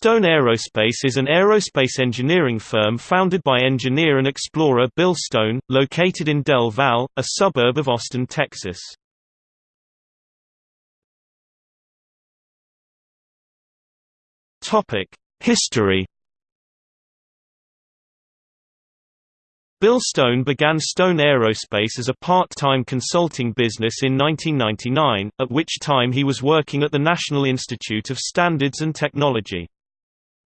Stone Aerospace is an aerospace engineering firm founded by engineer and explorer Bill Stone, located in Del Valle, a suburb of Austin, Texas. History Bill Stone began Stone Aerospace as a part-time consulting business in 1999, at which time he was working at the National Institute of Standards and Technology.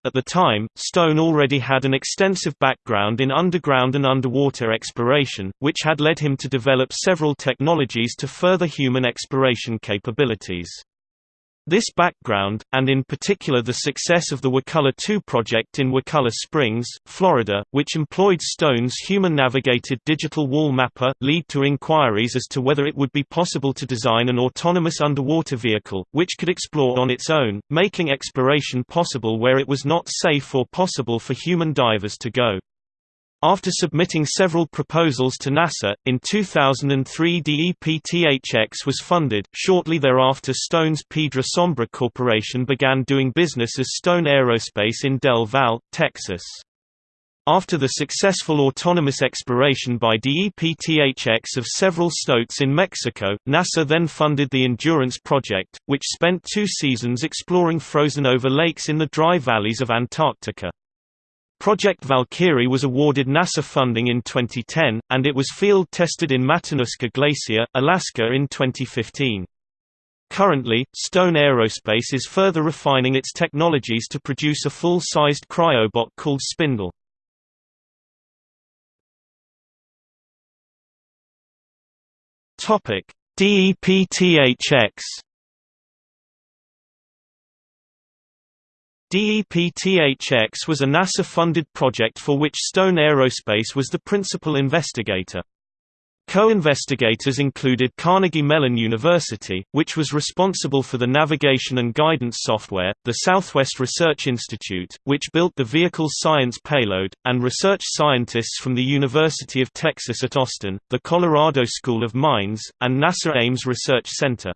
At the time, Stone already had an extensive background in underground and underwater exploration, which had led him to develop several technologies to further human exploration capabilities. This background, and in particular the success of the Wakulla 2 project in Wakulla Springs, Florida, which employed Stone's human-navigated digital wall mapper, lead to inquiries as to whether it would be possible to design an autonomous underwater vehicle, which could explore on its own, making exploration possible where it was not safe or possible for human divers to go. After submitting several proposals to NASA, in 2003 DEPTHX was funded. Shortly thereafter Stone's Piedra Sombra Corporation began doing business as Stone Aerospace in Del Valle, Texas. After the successful autonomous exploration by DEPTHX of several cenotes in Mexico, NASA then funded the Endurance project, which spent two seasons exploring frozen-over lakes in the dry valleys of Antarctica. Project Valkyrie was awarded NASA funding in 2010, and it was field-tested in Matanuska Glacier, Alaska in 2015. Currently, Stone Aerospace is further refining its technologies to produce a full-sized cryobot called Spindle. DEPTHX DEPTHX was a NASA-funded project for which Stone Aerospace was the principal investigator. Co-investigators included Carnegie Mellon University, which was responsible for the navigation and guidance software, the Southwest Research Institute, which built the vehicle's science payload, and research scientists from the University of Texas at Austin, the Colorado School of Mines, and NASA Ames Research Center.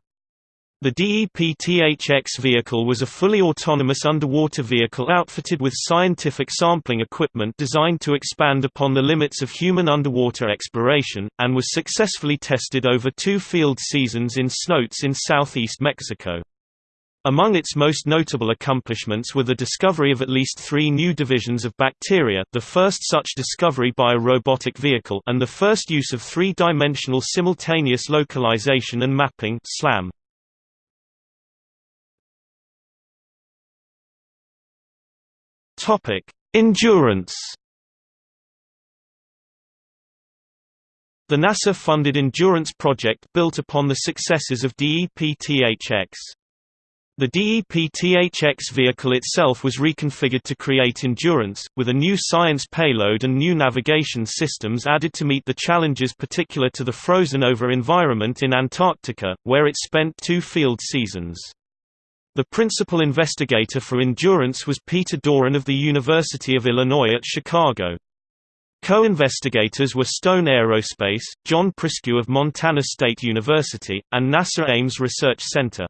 The DEPTHX vehicle was a fully autonomous underwater vehicle outfitted with scientific sampling equipment designed to expand upon the limits of human underwater exploration, and was successfully tested over two field seasons in cenotes in southeast Mexico. Among its most notable accomplishments were the discovery of at least three new divisions of bacteria the first such discovery by a robotic vehicle and the first use of three-dimensional simultaneous localization and mapping SLAM. Topic: Endurance. The NASA-funded Endurance project built upon the successes of DEPTHX. The DEPTHX vehicle itself was reconfigured to create Endurance, with a new science payload and new navigation systems added to meet the challenges particular to the frozen-over environment in Antarctica, where it spent two field seasons. The principal investigator for Endurance was Peter Doran of the University of Illinois at Chicago. Co-investigators were Stone Aerospace, John Priscu of Montana State University, and NASA Ames Research Center.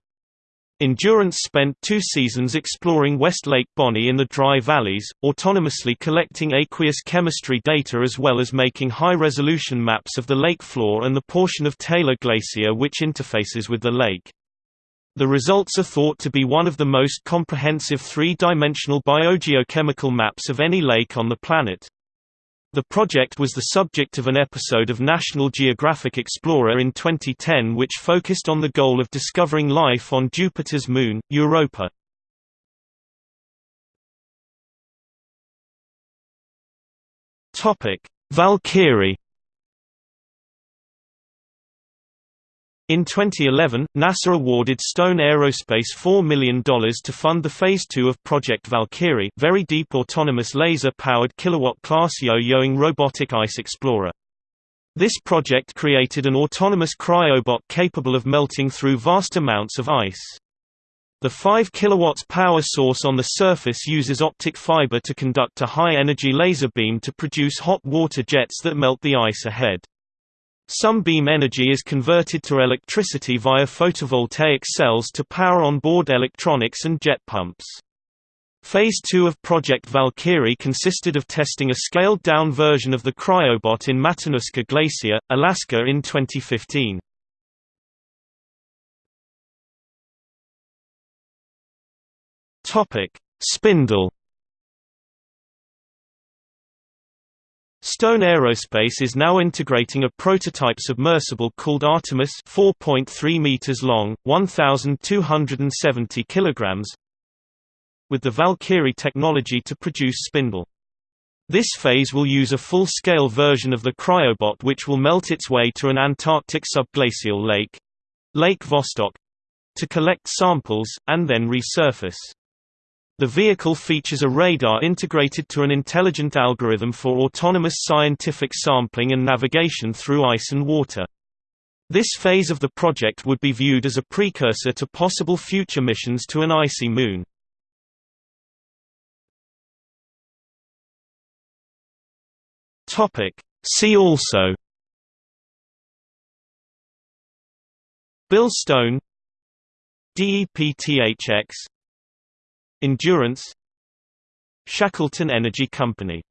Endurance spent two seasons exploring West Lake Bonney in the dry valleys, autonomously collecting aqueous chemistry data as well as making high-resolution maps of the lake floor and the portion of Taylor Glacier which interfaces with the lake. The results are thought to be one of the most comprehensive three-dimensional biogeochemical maps of any lake on the planet. The project was the subject of an episode of National Geographic Explorer in 2010 which focused on the goal of discovering life on Jupiter's moon, Europa. Valkyrie In 2011, NASA awarded Stone Aerospace $4 million to fund the Phase 2 of Project Valkyrie very deep autonomous laser-powered kilowatt-class yo-yoing robotic ice explorer. This project created an autonomous cryobot capable of melting through vast amounts of ice. The 5 kW power source on the surface uses optic fiber to conduct a high-energy laser beam to produce hot water jets that melt the ice ahead. Some beam energy is converted to electricity via photovoltaic cells to power onboard electronics and jet pumps. Phase 2 of Project Valkyrie consisted of testing a scaled-down version of the cryobot in Matanuska Glacier, Alaska in 2015. Topic: Spindle Stone Aerospace is now integrating a prototype submersible called Artemis 4.3 meters long, 1270 kilograms with the Valkyrie technology to produce spindle. This phase will use a full-scale version of the cryobot which will melt its way to an Antarctic subglacial lake Lake Vostok to collect samples, and then resurface. The vehicle features a radar integrated to an intelligent algorithm for autonomous scientific sampling and navigation through ice and water. This phase of the project would be viewed as a precursor to possible future missions to an icy moon. See also Bill Stone DEPTHX Endurance Shackleton Energy Company